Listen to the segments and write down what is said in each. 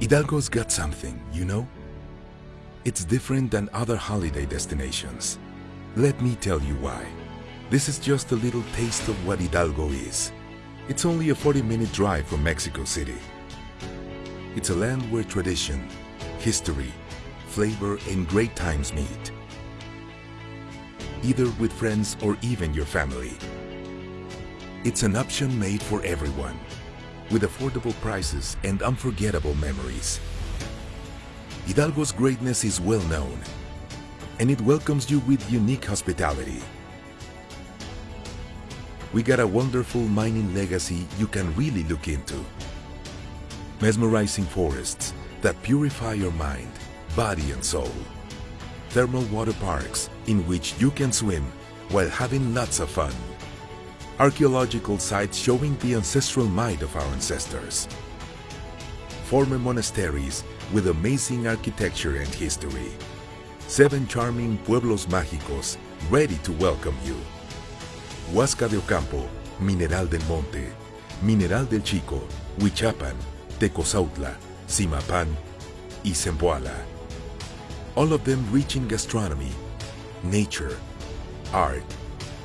Hidalgo's got something, you know? It's different than other holiday destinations. Let me tell you why. This is just a little taste of what Hidalgo is. It's only a 40-minute drive from Mexico City. It's a land where tradition, history, flavor, and great times meet. Either with friends or even your family. It's an option made for everyone, with affordable prices and unforgettable memories. Hidalgo's greatness is well known, and it welcomes you with unique hospitality. We got a wonderful mining legacy you can really look into. Mesmerizing forests that purify your mind, body and soul. Thermal water parks in which you can swim while having lots of fun. Archaeological sites showing the ancestral might of our ancestors. Former monasteries with amazing architecture and history. Seven charming pueblos mágicos ready to welcome you. Huasca de Ocampo, Mineral del Monte, Mineral del Chico, Huichapan, Tecozautla, Zimapán y Zempoala. All of them rich in gastronomy, nature, art,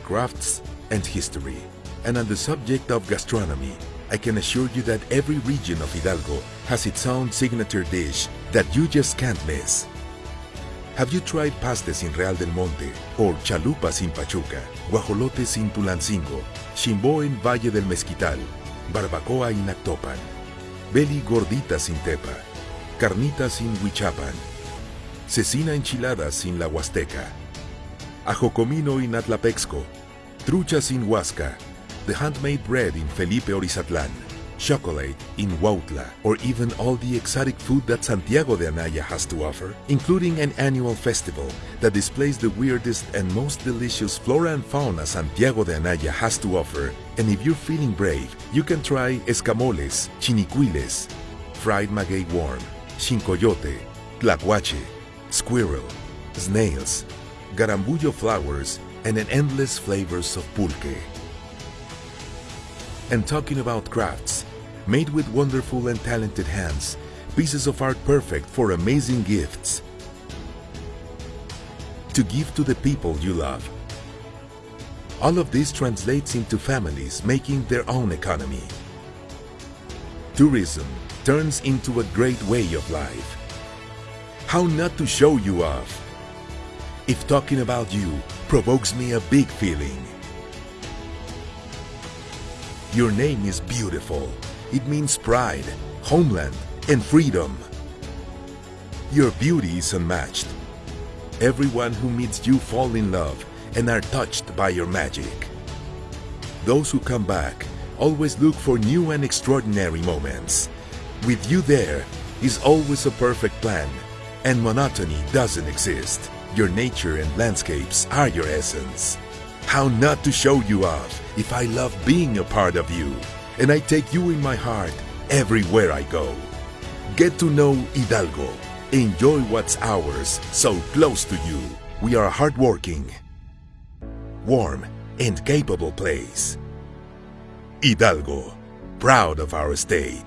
crafts, and history. And on the subject of gastronomy, I can assure you that every region of Hidalgo has its own signature dish that you just can't miss. Have you tried pastes in Real del Monte or chalupas in Pachuca, guajolotes in Tulancingo, chimbo in Valle del Mezquital, barbacoa in Actopan, belly gorditas in Tepa, carnitas in Huichapan, cecina enchiladas in La Huasteca, ajocomino in Atlapexco, truchas in Huasca, the handmade bread in Felipe Orizatlan, chocolate in Huautla, or even all the exotic food that Santiago de Anaya has to offer, including an annual festival that displays the weirdest and most delicious flora and fauna Santiago de Anaya has to offer. And if you're feeling brave, you can try escamoles, chinicuiles, fried maguey worm, chincoyote, tlacuache, squirrel, snails, garambullo flowers, and an endless flavors of pulque. And talking about crafts, made with wonderful and talented hands, pieces of art perfect for amazing gifts. To give to the people you love. All of this translates into families making their own economy. Tourism turns into a great way of life. How not to show you off? If talking about you provokes me a big feeling. Your name is beautiful. It means pride, homeland, and freedom. Your beauty is unmatched. Everyone who meets you fall in love and are touched by your magic. Those who come back always look for new and extraordinary moments. With you there is always a perfect plan, and monotony doesn't exist. Your nature and landscapes are your essence. How not to show you off if I love being a part of you, and I take you in my heart everywhere I go. Get to know Hidalgo. Enjoy what's ours so close to you. We are a hardworking, warm, and capable place. Hidalgo, proud of our state.